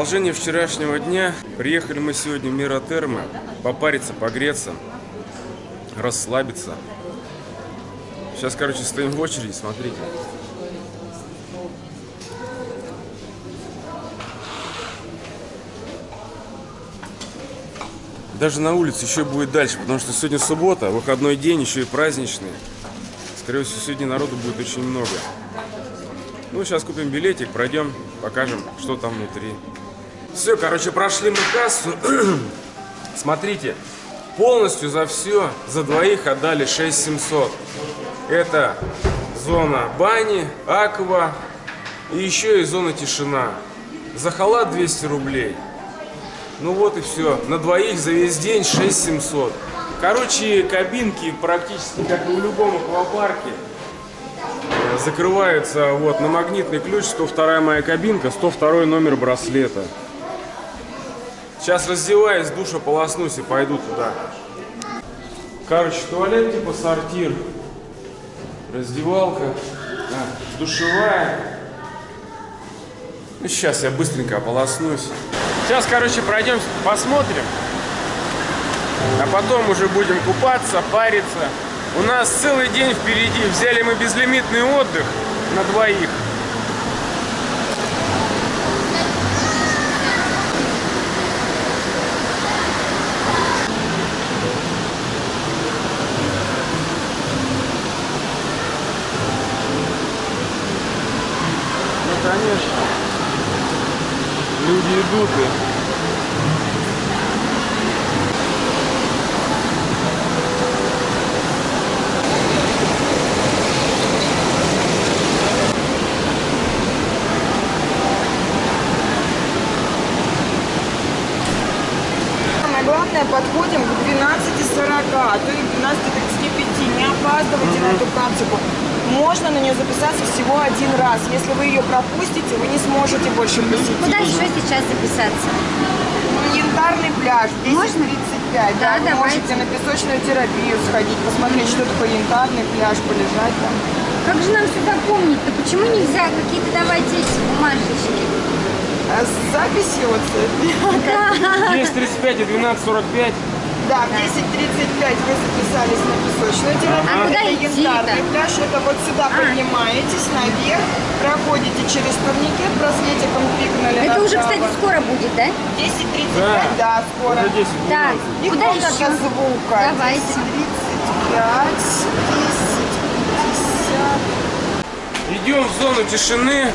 Продолжение вчерашнего дня. Приехали мы сегодня в Миротермы. Попариться, погреться, расслабиться. Сейчас, короче, стоим в очереди, смотрите. Даже на улице еще будет дальше, потому что сегодня суббота, выходной день, еще и праздничный. Скорее всего, сегодня народу будет очень много. Ну, сейчас купим билетик, пройдем, покажем, что там внутри. Все, короче, прошли мы кассу. Смотрите, полностью за все, за двоих отдали 6700. Это зона бани, аква и еще и зона тишина. За халат 200 рублей. Ну вот и все. На двоих за весь день 6700. Короче, кабинки практически как и в любом аквапарке закрываются вот на магнитный ключ 102 моя кабинка 102 номер браслета сейчас раздеваюсь душа полоснусь и пойду туда короче туалет типа сортир раздевалка а, душевая ну, сейчас я быстренько ополоснусь сейчас короче пройдем посмотрим а потом уже будем купаться, париться. У нас целый день впереди. Взяли мы безлимитный отдых на двоих. Идут и главное, подходим к 12.40, а то и к 12.35. Не опаздывайте на эту практику. Можно на нее записаться всего один раз. Если вы ее пропустите, вы не сможете больше посетить. Куда еще сейчас записаться? Янтарный пляж, 10.35. Да, Да, вы давайте. можете на песочную терапию сходить, посмотреть, что такое янтарный пляж, полежать там. Как же нам сюда помнить-то? Почему нельзя какие-то давайте эти бумажечки? А с записью вот Да. 10.35 и 12.45. Да, в 10.35 вы записались на песочную терапию. А куда Это идти-то? янтарный пляж. Это вот сюда А. поднимаетесь наверх, проходите через турникет, браслетиком пикнули Это уже, кстати, скоро будет, да? 10.35, да, скоро. Уже 10 Так, И куда еще? звука. Давайте. 10.35, 10.50. Идем в зону тишины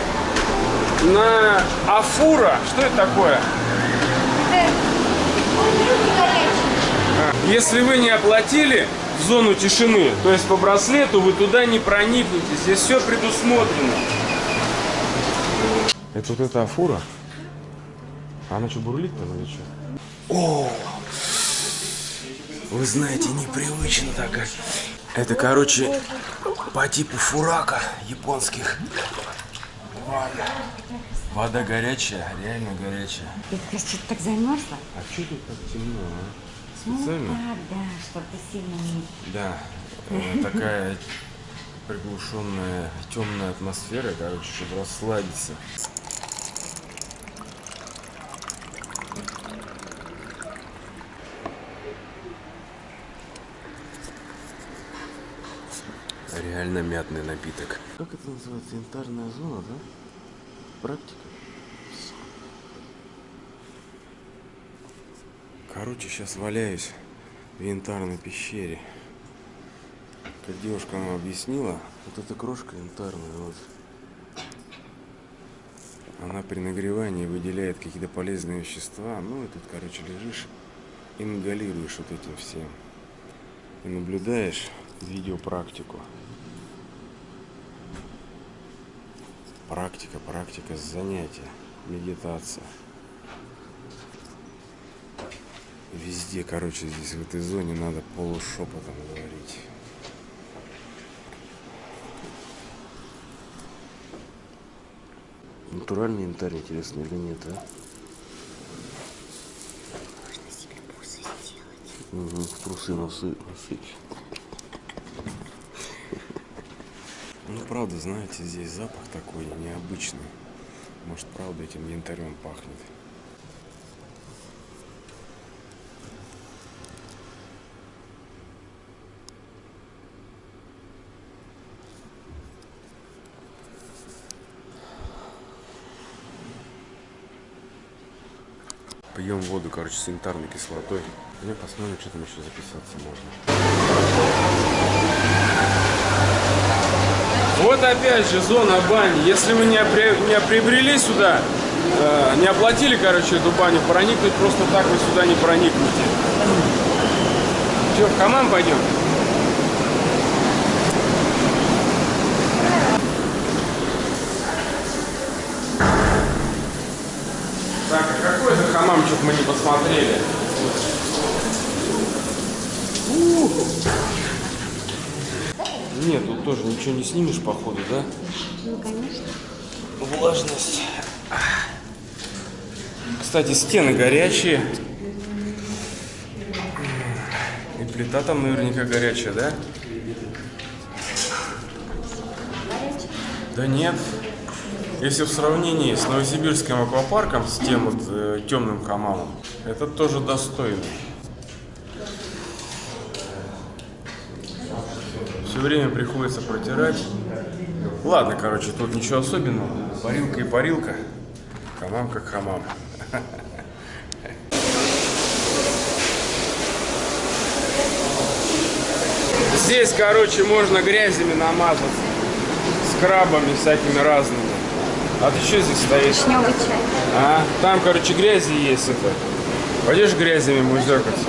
на Афура. Что это такое? А, Если вы не оплатили в зону тишины, то есть по браслету, вы туда не проникнете. Здесь все предусмотрено. Это вот эта Афура? А она что, бурлит там или что? О! Вы знаете, непривычно так. Это, короче, по типу фурака японских. Вода. Вода горячая, реально горячая. Ты что-то так замерзла? А что тут так темно, а? Ну, Специально? да, да, чтобы сильно не... Да. э, Такая приглушенная, темная атмосфера, короче, чтобы расслабиться. Реально мятный напиток. Как это называется? Янтарная зона, да? Практика? Короче, сейчас валяюсь в янтарной пещере. Как девушка нам объяснила, вот эта крошка янтарная, вот. Она при нагревании выделяет какие-то полезные вещества. Ну и тут, короче, лежишь, ингалируешь вот этим всем. И наблюдаешь видеопрактику. Практика, практика, занятия, медитация. Везде, короче, здесь в этой зоне надо полушепотом говорить. Натуральный янтарь, интересно, или нет, а? Можно себе бусы сделать. Угу, в трусы носы, носить. Ну, правда, знаете, здесь запах такой необычный. Может, правда, этим янтарем пахнет. Льем воду, короче, с янтарной кислотой. Ну, посмотрим, что там еще записаться можно. Вот опять же зона бани. Если вы не, при- не приобрели сюда, э, не оплатили, короче, эту баню, проникнуть просто так вы сюда не проникнете. Че, в хамам пойдем? Так, а какой что-то мы не посмотрели. Нет, тут тоже ничего не снимешь, походу, да? Ну, конечно. Влажность. Кстати, стены горячие. И плита там наверняка горячая, да? Да нет. Если в сравнении с Новосибирским аквапарком, с тем вот э, темным хамамом, это тоже достойно. Все время приходится протирать. Ладно, короче, тут ничего особенного. Парилка и парилка. Хамам как хамам. Здесь, короче, можно грязями намазаться. Скрабами всякими разными. А ты что здесь стоишь? Вишневый чай. А, там, короче, грязи есть это. Пойдешь грязями музекаться?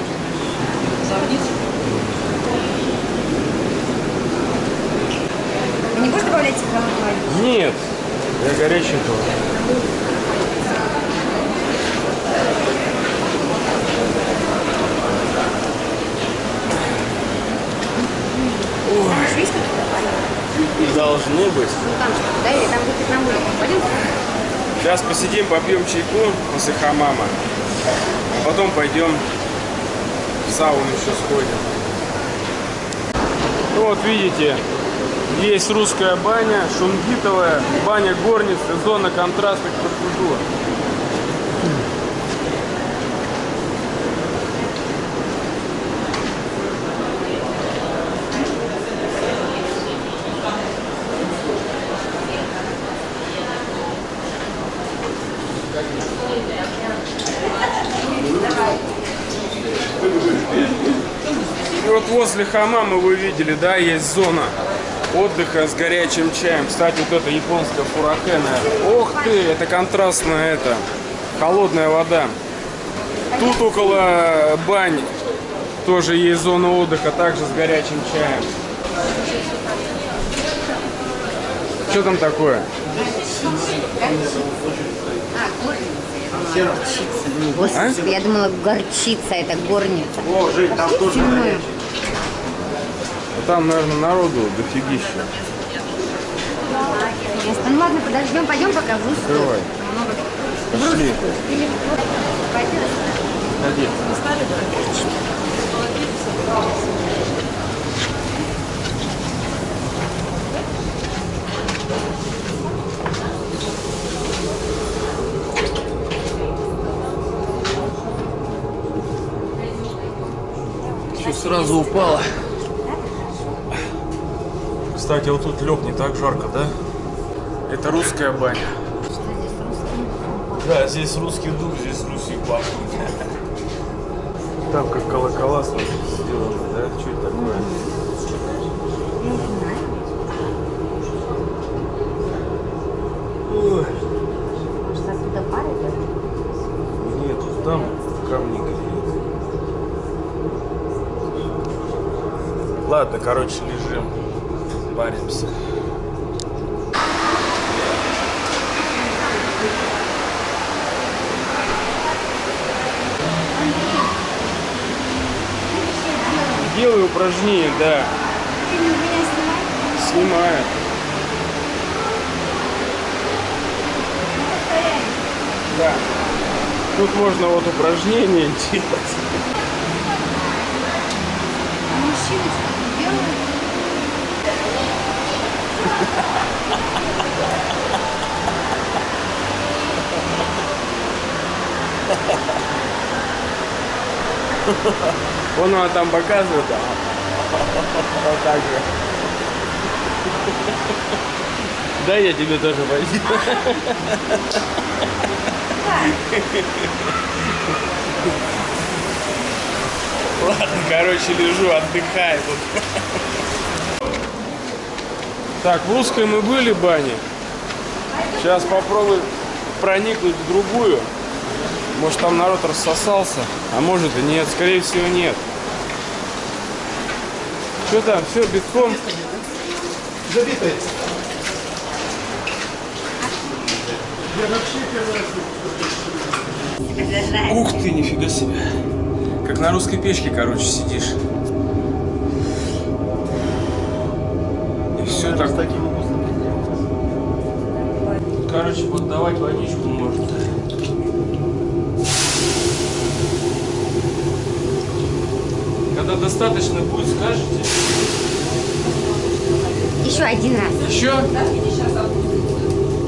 Вы не будешь добавлять воды? Нет, я горяченького. Там еще есть какие-то парни? Должны быть. Ну, там что, да? Или там будет на улице? Пойдем? Сейчас посидим, попьем чайку после хамама. А потом пойдем в сауну еще сходим. Ну вот видите, есть русская баня, шунгитовая, баня горницы, зона контрастных процедур. И вот возле хамама вы видели, да, есть зона отдыха с горячим чаем. Кстати, вот это японская фуракена. Ох ты, это контрастная это, холодная вода. Тут около бань тоже есть зона отдыха, также с горячим чаем. Что там такое? Господи, я думала, горчица, это горница. О, Жень, там тоже Сильную. Там, наверное, народу дофигища. Интересно. Ну ладно, подождем, пойдем пока в русскую. Давай. Пошли. Или пойди. Что сразу упала. Кстати, вот тут лег не так жарко, да? Это русская баня. Да, здесь русский дух, здесь русский пахнет. Там как колокола смотри, сделаны, да? Что это такое? Не знаю. Ой, Может, оттуда пар идет? нет, там камни греют. Ладно, короче, лежим, паримся. Делаю упражнения, да. Ты? Снимаю. Да. Тут можно вот упражнения делать. А мужчины что делают? Вон она там показывает. а. Вот так же. Да, я тебе тоже возьму. Ладно, короче, лежу, отдыхаю тут. Так, в русской мы были бане. Сейчас попробую проникнуть в другую. Может там народ рассосался, а может и нет. Скорее всего нет. Что там? Все, битком? Забитый. Ух ты, нифига себе. Как на русской печке, короче, сидишь. И все так. Короче, поддавать водичку можно. Когда достаточно будет, скажете? Еще один раз. Еще?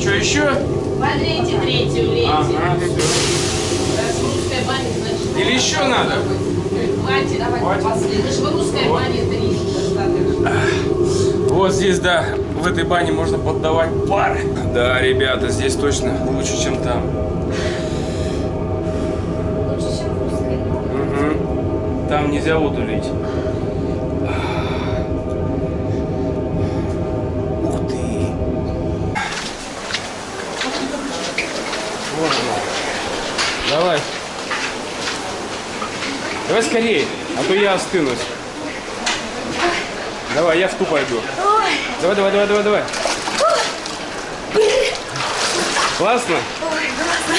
Что еще? Подлейте третью лейте. Ага, все. Раз в русской бане, значит, Или еще надо? хватит. Хватит? Это же в русской Вот. бане три достаточно. Вот здесь, да, в этой бане можно поддавать пар. Да, ребята, здесь точно лучше, чем там. Там нельзя воду лить. Ух ты! Вот она. Давай. Давай скорее, а то я остынусь. Давай, я в ту пойду. Давай, давай, давай, давай, давай. Классно?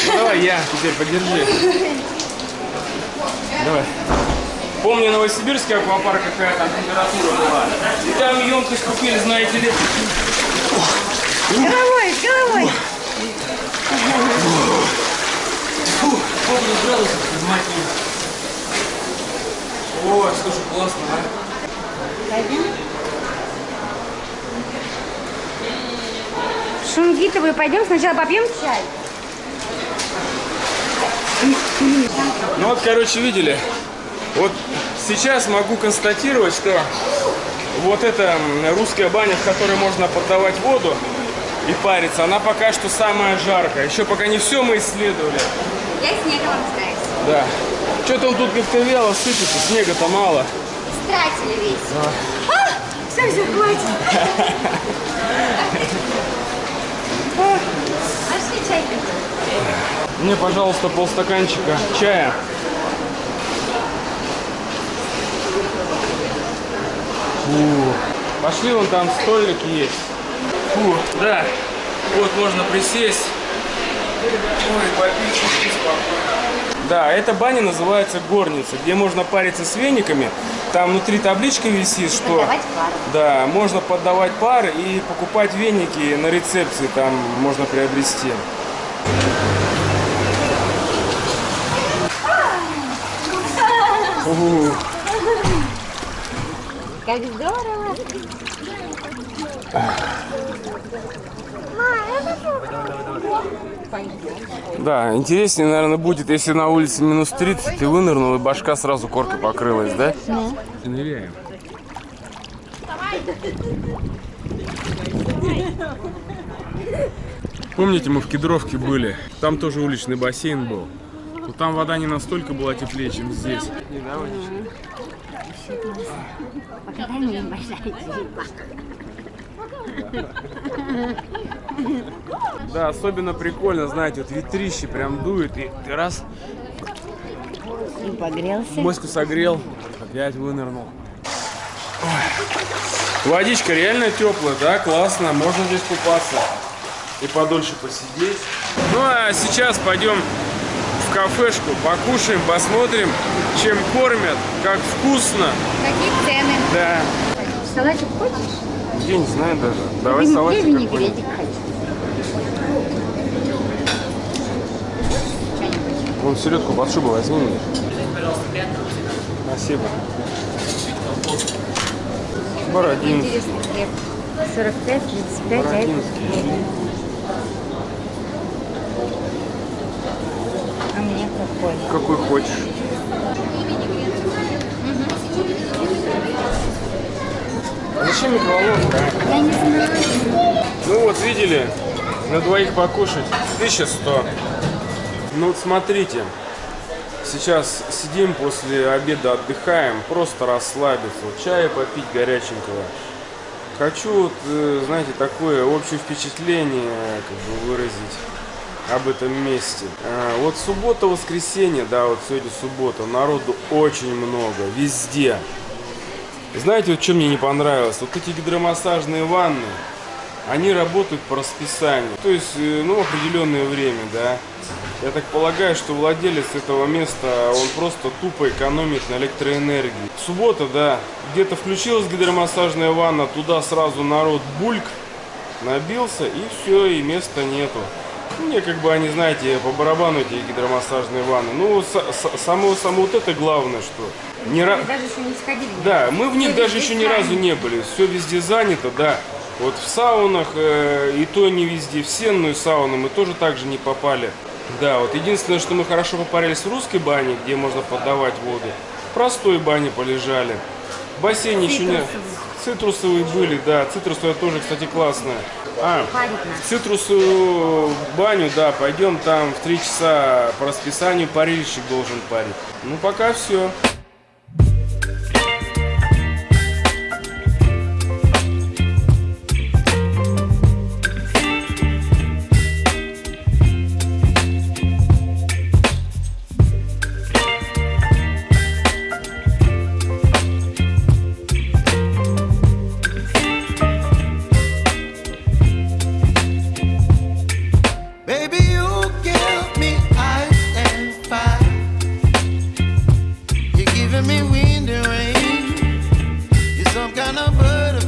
Ну, давай я теперь подержи. Давай. Помню, в Новосибирске аквапарк какая там температура была. И там емкость купили, знаете ли. Головой, головой. Фу, помню градусов, мать. Ой, слушай, классно, а? Пойдем. Пойдем сначала попьем чай. Ну вот, короче, видели. Вот сейчас могу констатировать, что вот эта русская баня, в которой можно поддавать воду и париться, она пока что самая жаркая. Еще пока не все мы исследовали. Я снегом обстаюсь. Да. Что-то он тут как-то вяло сыпется, снега-то мало. Стратили весь. А, все, все, хватит. Пошли чай. Мне, пожалуйста, полстаканчика чая. Фу. Пошли, вон там столик есть. Фу, да. Вот можно присесть. Ой, попить чуть спокойно. Да, эта баня называется горница, где можно париться с вениками. Там внутри табличка висит, что... Да, можно поддавать пар и покупать веники на рецепции, там можно приобрести. Угу. Как здорово. Да, интереснее, наверное, будет, если на улице минус 30, ты вынырнул, и башка сразу коркой покрылась, да? Ныряем. Помните, мы в Кедровке были? Там тоже уличный бассейн был. Но там вода не настолько была теплее, чем здесь. Не, да, большая Да, особенно прикольно, знаете, вот ветрище прям дует, и ты раз И погрелся. моську согрел, опять вынырнул. Ой. Водичка реально теплая, да, классно, можно здесь купаться и подольше посидеть. Ну а сейчас пойдем кафешку, покушаем, посмотрим, чем кормят, как вкусно. Какие цены? Да, Салатик хочешь? я не знаю даже. Давай Я салатик какой-нибудь. винегретик хочу. Вон селедку под шубу возьми мне. Спасибо. Бородинский. Интересный хлеб. 45, 35, а это Бородинский. А мне какой? Какой хочешь. Зачем микроволновка? Я не знаю. Ну вот, видели, на двоих покушать 1100. Ну вот смотрите, Сейчас сидим после обеда, отдыхаем, просто расслабиться, вот чая попить горяченького. Хочу, вот, э, знаете, такое общее впечатление как бы выразить об этом месте. А, Вот суббота, воскресенье, да, вот сегодня суббота, народу очень много, везде. Знаете, вот что мне не понравилось? Вот эти гидромассажные ванны, они работают по расписанию. То есть, э, ну, определенное время, да. Я так полагаю, что владелец этого места, он просто тупо экономит на электроэнергии. Суббота, да, где-то включилась гидромассажная ванна, туда сразу народ бульк набился, и все, и места нету. Мне как бы они, знаете, по барабану эти гидромассажные ванны. Ну, само, само вот это главное, что не ра- даже еще не сходили. да, мы в них даже еще ни разу не были. Все везде занято, да. Вот в саунах э, и то не везде. В сенную сауну мы тоже так же не попали. Да, вот единственное, что мы хорошо попарились в русской бане, где можно подавать воду. В простой бане полежали. В бассейне еще не... Цитрусовые были, да. Цитрусовая тоже, кстати, классная. А, в цитрусовую баню, да, пойдем там в три часа по расписанию парильщик должен парить. Ну, пока все. Me wind and rain. You're some kind of butterfly.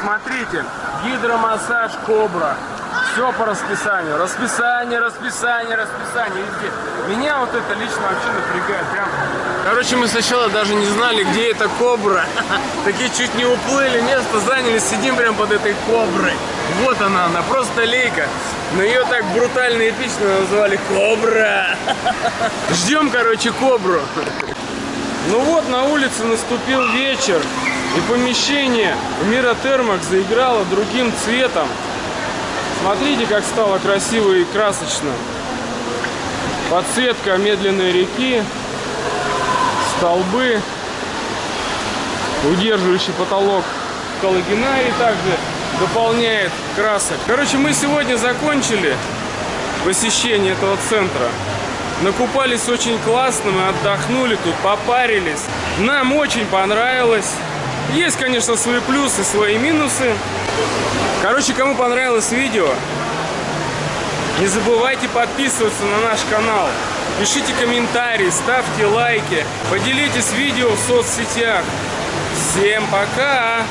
Смотрите, гидромассаж Кобра. Все по расписанию. Расписание, расписание, расписание. Везде. Меня вот это лично вообще напрягает. Прям. Короче, мы сначала даже не знали, где эта Кобра. Такие чуть не уплыли, место заняли, сидим прям под этой Коброй. Вот она, она просто лейка. Но ее так брутально и эпично назвали Кобра. Ждем, короче, Кобру. Ну вот, на улице наступил вечер, и помещение Мира Термакс заиграло другим цветом. Смотрите, как стало красиво и красочно. Подсветка медленной реки, столбы, удерживающий потолок коллагенарий также дополняет красок. Короче, мы сегодня закончили посещение этого центра. Накупались очень классно, мы отдохнули тут, попарились. Нам очень понравилось. Есть, конечно, свои плюсы, свои минусы. Короче, кому понравилось видео, не забывайте подписываться на наш канал. Пишите комментарии, ставьте лайки, поделитесь видео в соцсетях. Всем пока!